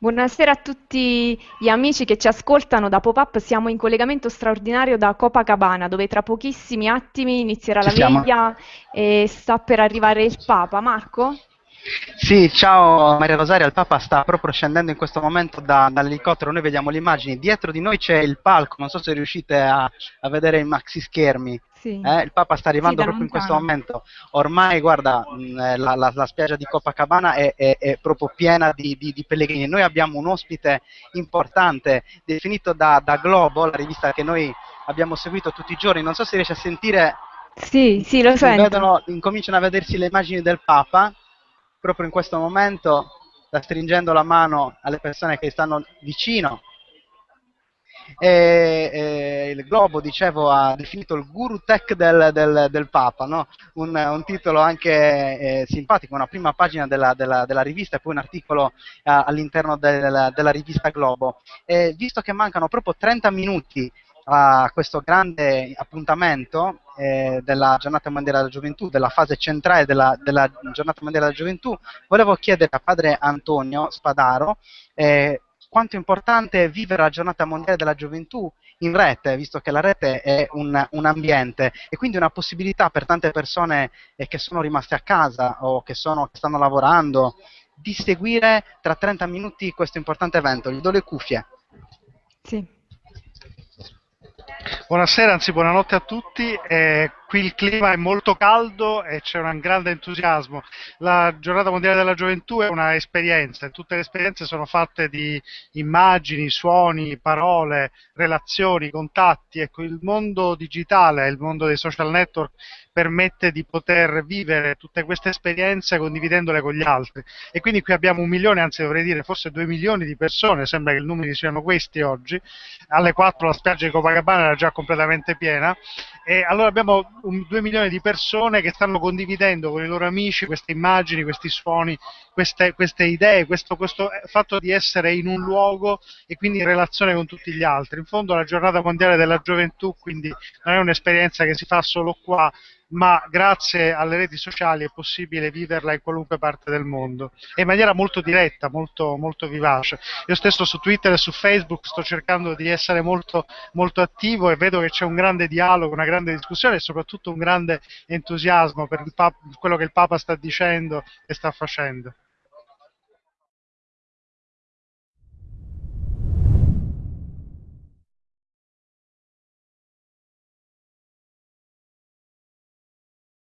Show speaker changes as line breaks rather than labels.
Buonasera a tutti gli amici che ci ascoltano da Pop-Up. Siamo in collegamento straordinario da Copacabana, dove tra pochissimi attimi inizierà
Ci
la
siamo.
veglia e sta per arrivare il Papa. Marco?
Sì, ciao Maria Rosaria, il Papa sta proprio scendendo in questo momento da- dall'elicottero, noi vediamo le immagini, dietro di noi c'è il palco, non so se riuscite a, a vedere i maxi schermi,
Sì.
eh, il Papa sta
Sì,
arrivando
da
proprio in questo momento, ormai guarda, mh, eh, la, la- la spiaggia di Copacabana è, è- è proprio piena di, di- di pellegrini, noi abbiamo un ospite importante definito da, da Globo, la rivista che noi abbiamo seguito tutti i giorni, non so se riesce a sentire
Sì, sì, lo sento.
vedono, incominciano a vedersi le immagini del Papa, proprio in questo momento sta stringendo la mano alle persone che stanno vicino. E, e il Globo, dicevo, ha definito il guru tech del, del- del Papa, no? un, un titolo anche eh, simpatico, una prima pagina della, della- della rivista e poi un articolo eh, all'interno del- della rivista Globo. E visto che mancano proprio 30 minuti a questo grande appuntamento eh, della giornata mondiale della gioventù, della fase centrale della, della giornata mondiale della gioventù, volevo chiedere a padre Antonio Spadaro eh, quanto è importante vivere la giornata mondiale della gioventù in rete, visto che la rete è un, un ambiente e quindi una possibilità per tante persone eh, che sono rimaste a casa o che, sono, che stanno lavorando di seguire tra 30 minuti questo importante evento. Gli do le cuffie.
Sì.
Buonasera, anzi buonanotte a tutti. Eh, qui il clima è molto caldo e c'è un grande entusiasmo. La giornata mondiale della gioventù è una esperienza e tutte le esperienze sono fatte di immagini, suoni, parole, relazioni, contatti. Ecco, il mondo digitale, il mondo dei social network permette di poter vivere tutte queste esperienze condividendole con gli altri. E quindi qui abbiamo un milione, anzi dovrei dire forse due milioni di persone, sembra che i numeri siano questi oggi. Alle 4 la spiaggia di Copacabana era già completamente piena e allora abbiamo un, due milioni di persone che stanno condividendo con i loro amici queste immagini, questi suoni, queste, queste idee, questo, questo fatto di essere in un luogo e quindi in relazione con tutti gli altri. In fondo la giornata mondiale della gioventù quindi non è un'esperienza che si fa solo qua, ma grazie alle reti sociali è possibile viverla in qualunque parte del mondo e in maniera molto diretta, molto, molto vivace. Io stesso su Twitter e su Facebook sto cercando di essere molto, molto attivo e vedo che c'è un grande dialogo, una grande discussione e soprattutto un grande entusiasmo per Papa- quello che il Papa sta dicendo e sta facendo.